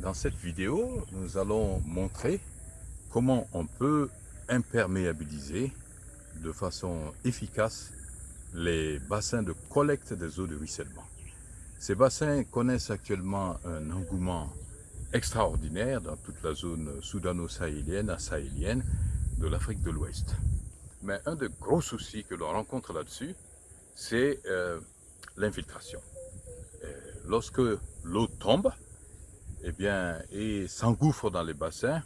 Dans cette vidéo, nous allons montrer comment on peut imperméabiliser de façon efficace les bassins de collecte des eaux de ruissellement. Ces bassins connaissent actuellement un engouement extraordinaire dans toute la zone soudano-sahélienne, sahélienne de l'Afrique de l'Ouest. Mais un des gros soucis que l'on rencontre là-dessus, c'est euh, l'infiltration. Lorsque l'eau tombe, eh bien, et s'engouffre dans les bassins,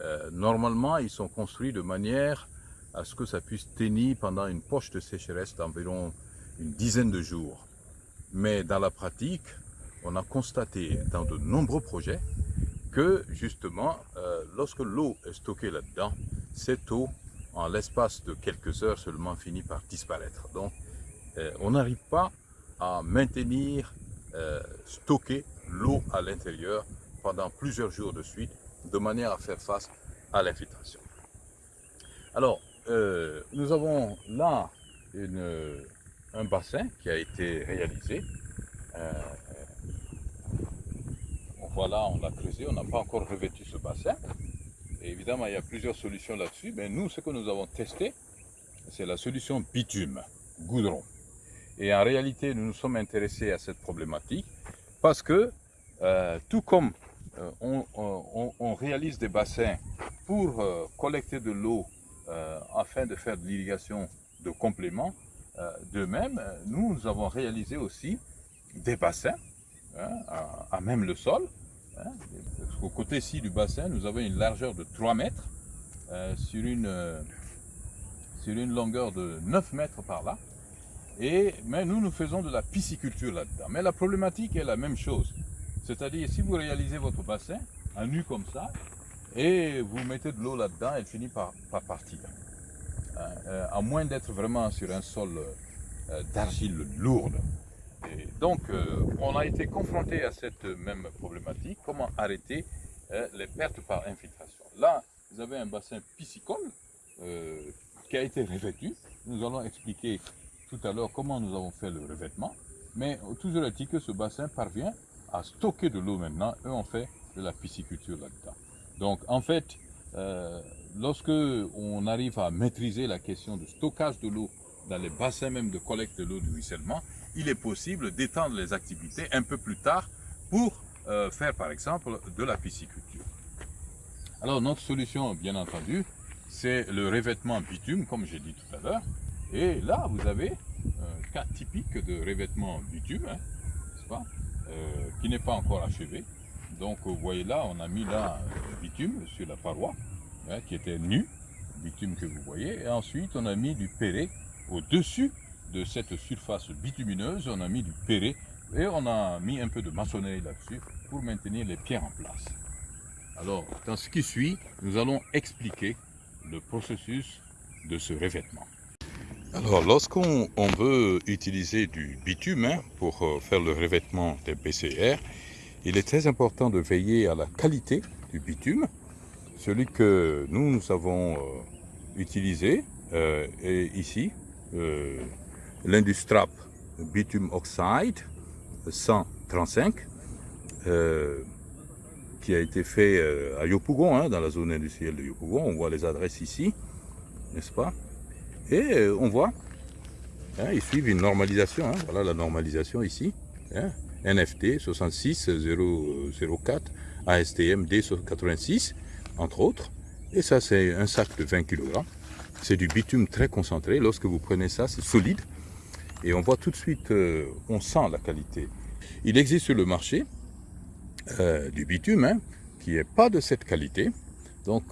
euh, normalement, ils sont construits de manière à ce que ça puisse tenir pendant une poche de sécheresse d'environ une dizaine de jours. Mais dans la pratique, on a constaté dans de nombreux projets que justement, euh, lorsque l'eau est stockée là-dedans, cette eau, en l'espace de quelques heures seulement, finit par disparaître. Donc, euh, on n'arrive pas à maintenir, stocker l'eau à l'intérieur pendant plusieurs jours de suite, de manière à faire face à l'infiltration. Alors, euh, nous avons là un bassin qui a été réalisé. Euh, voilà, on l'a creusé, on n'a pas encore revêtu ce bassin. Évidemment, il y a plusieurs solutions là-dessus, mais nous, ce que nous avons testé, c'est la solution bitume, goudron. Et en réalité, nous nous sommes intéressés à cette problématique parce que, euh, tout comme euh, on, réalise des bassins pour euh, collecter de l'eau euh, afin de faire de l'irrigation de complément. de même, nous, nous, avons réalisé aussi des bassins hein, à, même le sol. Hein, au côté-ci du bassin, nous avons une largeur de 3 mètres sur, une, sur une longueur de 9 mètres par là. Et, mais nous, nous faisons de la pisciculture là-dedans. Mais la problématique est la même chose. C'est-à-dire, si vous réalisez votre bassin, à nu comme ça, et vous mettez de l'eau là-dedans, elle finit par, partir. Hein, euh, à moins d'être vraiment sur un sol euh, d'argile lourde. Donc, euh, on a été confronté à cette même problématique. Comment arrêter les pertes par infiltration Là, vous avez un bassin piscicole qui a été revêtu. Nous allons expliquer tout à l'heure comment nous avons fait le revêtement. Mais toujours est-il que ce bassin parvient à stocker de l'eau maintenant, eux ont fait de la pisciculture là-dedans. Donc en fait, euh, lorsque on arrive à maîtriser la question du stockage de l'eau dans les bassins même de collecte de l'eau du ruissellement, il est possible d'étendre les activités un peu plus tard pour euh, faire par exemple de la pisciculture. Alors notre solution, bien entendu, c'est le revêtement bitume, comme j'ai dit tout à l'heure. Et là, vous avez un cas typique de revêtement bitume, hein, n'est-ce pas? Euh, qui n'est pas encore achevé. Donc vous voyez là, on a mis là le bitume sur la paroi, hein, qui était nu, bitume que vous voyez, et ensuite on a mis du perret au-dessus de cette surface bitumineuse, on a mis du perret et on a mis un peu de maçonnerie là-dessus pour maintenir les pierres en place. Alors, dans ce qui suit, nous allons expliquer le processus de ce revêtement. Alors, lorsqu'on veut utiliser du bitume hein, pour euh, faire le revêtement des PCR, il est très important de veiller à la qualité du bitume. Celui que nous, avons euh, utilisé euh, est ici, l'Industrap Bitume Oxide 135, qui a été fait à Yopougon, hein, dans la zone industrielle de Yopougon. On voit les adresses ici, n'est-ce pas? Et euh, on voit, hein, ils suivent une normalisation. Hein. voilà la normalisation ici. Hein, NFT 66004, ASTM D86, entre autres. Et ça, c'est un sac de 20 kg. C'est du bitume très concentré. Lorsque vous prenez ça, c'est solide. Et on voit tout de suite, euh, on sent la qualité. Il existe sur le marché euh, du bitume qui n'est pas de cette qualité. Donc,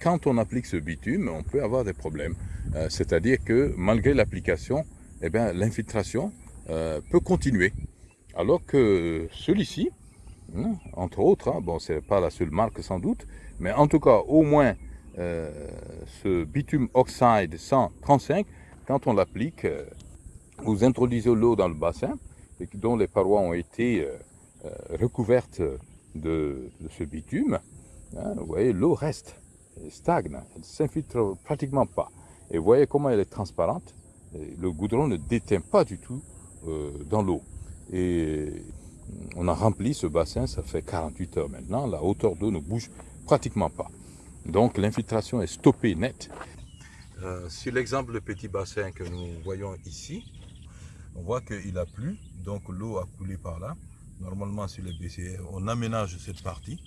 quand on applique ce bitume, on peut avoir des problèmes. Euh, c'est-à-dire que malgré l'application, eh l'infiltration euh, peut continuer. Alors que celui-ci, hein, entre autres, hein, bon, c'est pas la seule marque sans doute, mais en tout cas, au moins, euh, ce bitume oxide 135, quand on l'applique, vous introduisez l'eau dans le bassin, et dont les parois ont été recouvertes de, ce bitume, hein, vous voyez, l'eau reste, stagne, elle ne s'infiltre pratiquement pas. Et vous voyez comment elle est transparente. Le goudron ne déteint pas du tout euh, dans l'eau. Et on a rempli ce bassin, ça fait 48 heures maintenant, la hauteur d'eau ne bouge pratiquement pas. Donc l'infiltration est stoppée net. Euh, sur l'exemple de petit bassin que nous voyons ici, on voit qu'il a plu, donc l'eau a coulé par là. Normalement sur les BCR, on aménage cette partie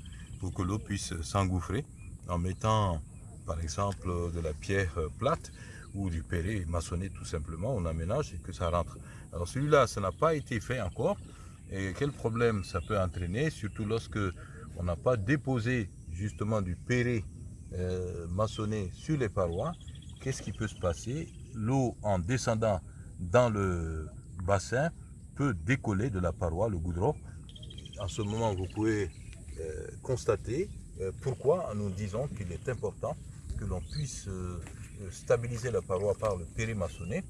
que l'eau puisse s'engouffrer en mettant par exemple de la pierre plate ou du perret maçonné tout simplement, on aménage et que ça rentre. Alors celui-là, ça n'a pas été fait encore. Et quel problème ça peut entraîner, surtout lorsque on n'a pas déposé justement du perret euh, maçonné sur les parois? Qu'est-ce qui peut se passer? L'eau en descendant dans le bassin peut décoller de la paroi, le goudron. En ce moment, vous pouvez constater euh, pourquoi nous disons qu'il est important que l'on puisse stabiliser la paroi par le perret maçonné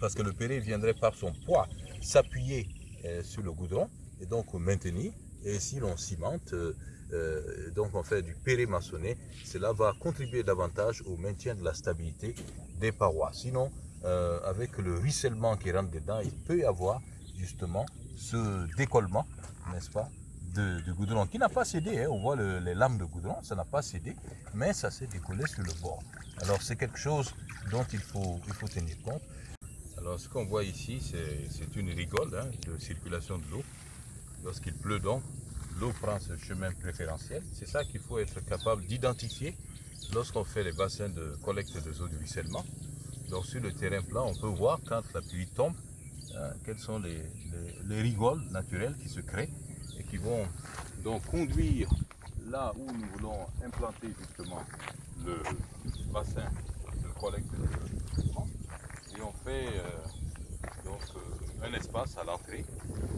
parce que le perret viendrait par son poids s'appuyer euh, sur le goudron et donc maintenir. Et si l'on cimente, euh, euh, donc on fait du péré maçonné, cela va contribuer davantage au maintien de la stabilité des parois. Sinon, avec le ruissellement qui rentre dedans, il peut y avoir justement ce décollement, n'est-ce pas, de, goudron qui n'a pas cédé. Hein. On voit les lames de goudron, ça n'a pas cédé, mais ça s'est décollé sur le bord. Alors c'est quelque chose dont il faut, tenir compte. Alors ce qu'on voit ici, c'est une rigole hein, de circulation de l'eau. Lorsqu'il pleut donc, l'eau prend ce chemin préférentiel. C'est ça qu'il faut être capable d'identifier lorsqu'on fait les bassins de collecte des eaux de ruissellement. Donc sur le terrain plat, on peut voir quand la pluie tombe, hein, quelles sont les, rigoles naturelles qui se créent qui vont donc conduire là où nous voulons implanter justement le bassin de collecte de et on fait euh, donc, euh, un espace à l'entrée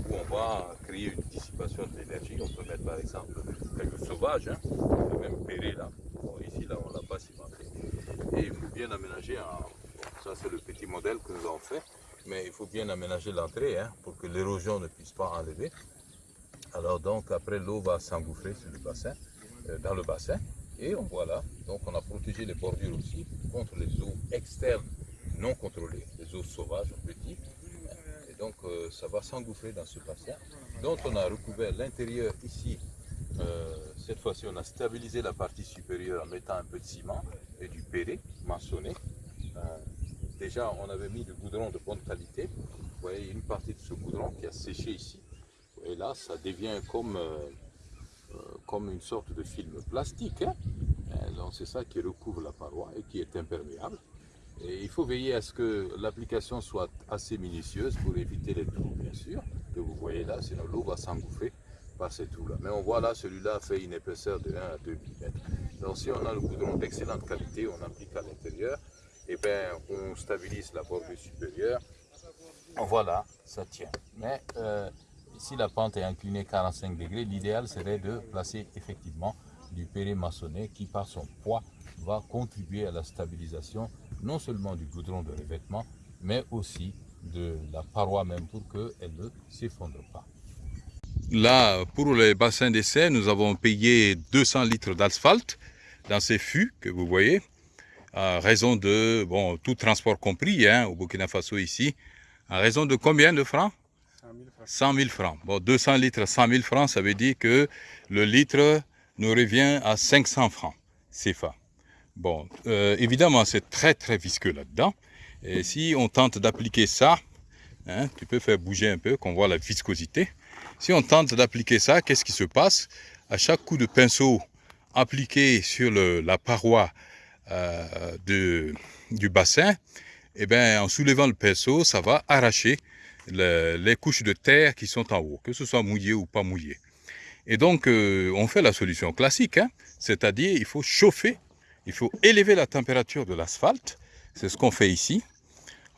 où on va créer une dissipation de l'énergie. On peut mettre par exemple quelques sauvages, hein, même péré là. ici là on l'a pas cimenté. Et il faut bien aménager, ça c'est le petit modèle que nous avons fait, mais il faut bien aménager l'entrée hein, pour que l'érosion ne puisse pas enlever. Alors donc après l'eau va s'engouffrer euh, dans le bassin. Et on voit là, donc on a protégé les bordures aussi contre les eaux externes non contrôlées, les eaux sauvages petits. Et donc euh, ça va s'engouffrer dans ce bassin dont on a recouvert l'intérieur ici. Euh, cette fois-ci, on a stabilisé la partie supérieure en mettant un peu de ciment et du péré maçonné. Déjà, on avait mis du goudron de bonne qualité. Vous voyez une partie de ce goudron qui a séché ici. Et là, ça devient comme, comme une sorte de film plastique. Hein. Donc c'est ça qui recouvre la paroi et qui est imperméable il faut veiller à ce que l'application soit assez minutieuse pour éviter les trous, bien sûr, que vous voyez là, sinon l'eau va s'engouffrer par ces trous-là. Mais on voit là, celui-là fait une épaisseur de 1 à 2 mm. Donc si on a le goudron d'excellente qualité, on applique à l'intérieur, et eh bien on stabilise la bordure supérieure. On voit là, ça tient. Mais euh, si la pente est inclinée 45 degrés, l'idéal serait de placer effectivement du péré maçonné qui par son poids va contribuer à la stabilisation non seulement du goudron de revêtement, mais aussi de la paroi même pour qu'elle ne s'effondre pas. Là, pour les bassins d'essai, nous avons payé 200 litres d'asphalte dans ces fûts que vous voyez, à raison de, bon, tout transport compris, hein, au Burkina Faso ici, à raison de combien de francs? 100 000 francs. Bon, 200 litres, 100 000 francs, ça veut dire que le litre nous revient à 500 francs CFA. Bon, euh, évidemment, c'est très très visqueux là-dedans. Et si on tente d'appliquer ça, hein, tu peux faire bouger un peu, qu'on voit la viscosité. Si on tente d'appliquer ça, qu'est-ce qui se passe? À chaque coup de pinceau appliqué sur la paroi euh, du bassin, eh bien, en soulevant le pinceau, ça va arracher les couches de terre qui sont en haut, que ce soit mouillé ou pas mouillé. Et donc, euh, on fait la solution classique, hein, c'est-à-dire il faut chauffer il faut élever la température de l'asphalte. C'est ce qu'on fait ici.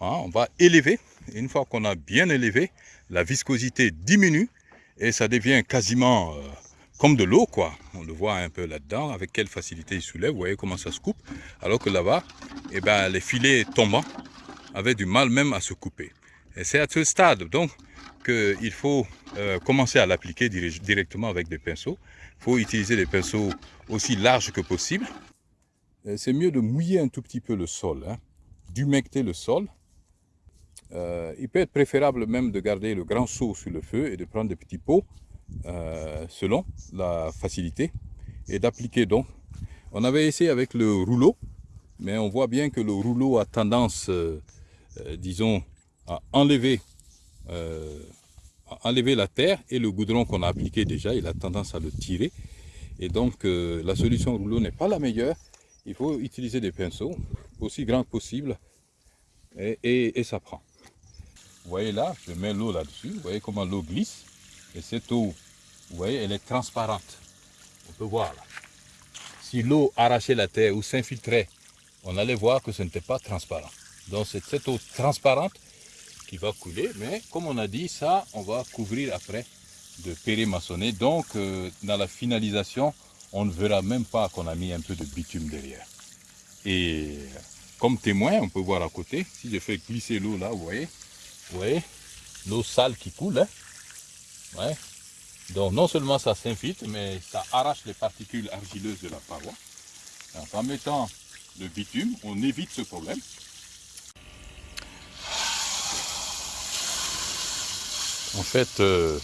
Hein, on va élever. Une fois qu'on a bien élevé, la viscosité diminue et ça devient quasiment euh, comme de l'eau. quoi. On le voit un peu là-dedans, avec quelle facilité il soulève. Vous voyez comment ça se coupe. Alors que là-bas, eh ben, les filets tombants avaient du mal même à se couper. C'est à ce stade donc qu'il faut euh, commencer à l'appliquer directement avec des pinceaux. Il faut utiliser des pinceaux aussi larges que possible. C'est mieux de mouiller un tout petit peu le sol, hein, d'humecter le sol. euh, il peut être préférable même de garder le grand seau sur le feu et de prendre des petits pots euh, selon la facilité et d'appliquer donc. On avait essayé avec le rouleau, mais on voit bien que le rouleau a tendance, disons, à enlever, à enlever la terre et le goudron qu'on a appliqué déjà, il a tendance à le tirer. Et donc la solution rouleau n'est pas la meilleure. Il faut utiliser des pinceaux aussi grands que possible et ça prend. Vous voyez là, je mets l'eau là-dessus. Vous voyez comment l'eau glisse. Et cette eau, vous voyez, elle est transparente. On peut voir là. Si l'eau arrachait la terre ou s'infiltrait, on allait voir que ce n'était pas transparent. Donc cette eau transparente qui va couler. Mais comme on a dit, ça, on va couvrir après de péré maçonné. Donc euh, dans la finalisation, on ne verra même pas qu'on a mis un peu de bitume derrière. Et comme témoin, on peut voir à côté, si je fais glisser l'eau là, vous voyez, vous voyez L'eau sale qui coule. Hein. Donc non seulement ça s'infiltre, mais ça arrache les particules argileuses de la paroi. en mettant le bitume, on évite ce problème. En fait, euh,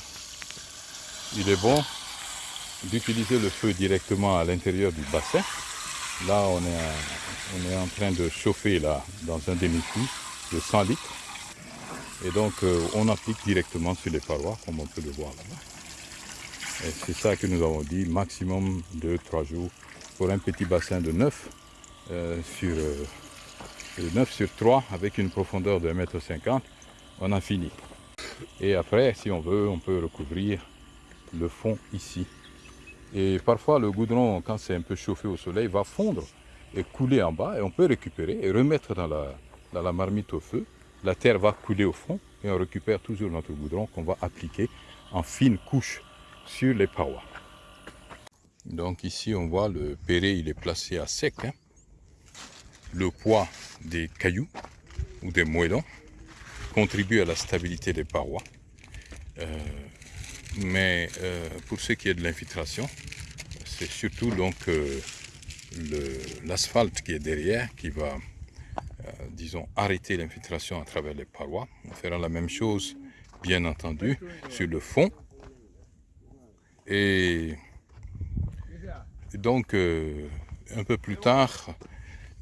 il est bon d'utiliser le feu directement à l'intérieur du bassin. Là, on est, on est en train de chauffer là, dans un demi-cuit de 100 litres. Et donc, euh, on applique directement sur les parois, comme on peut le voir là-bas. Et c'est ça que nous avons dit, maximum de 3 jours pour un petit bassin de 9 euh, sur, 9 euh, sur 3 avec une profondeur de 1,50 m. On a fini. Et après, si on veut, on peut recouvrir le fond ici. Et parfois, le goudron, quand c'est un peu chauffé au soleil, va fondre et couler en bas. Et on peut récupérer et remettre dans la, la marmite au feu la terre va couler au fond et on récupère toujours notre goudron qu'on va appliquer en fine couche sur les parois. Donc ici on voit le péré il est placé à sec. Hein. Le poids des cailloux ou des moellons contribue à la stabilité des parois. Euh, mais euh, pour ce qui est de l'infiltration, c'est surtout donc euh, l'asphalte qui est derrière qui va disons, arrêter l'infiltration à travers les parois. On fera la même chose, bien entendu, sur le fond. Et donc, un peu plus tard,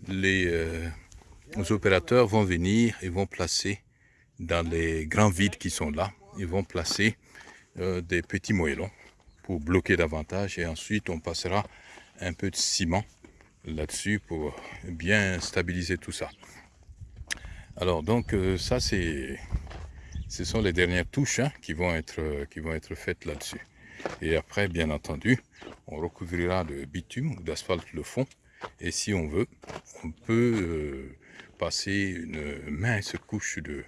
les, opérateurs vont venir et vont placer dans les grands vides qui sont là, ils vont placer des petits moellons pour bloquer davantage et ensuite on passera un peu de ciment là-dessus pour bien stabiliser tout ça. Alors donc euh, ça c'est ce sont les dernières touches hein, qui vont être euh, qui vont être faites là-dessus. Et après bien entendu, on recouvrira de bitume ou d'asphalte le fond et si on veut, on peut euh, passer une mince couche de,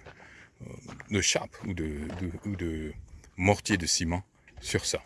de chape ou de, mortier de ciment sur ça.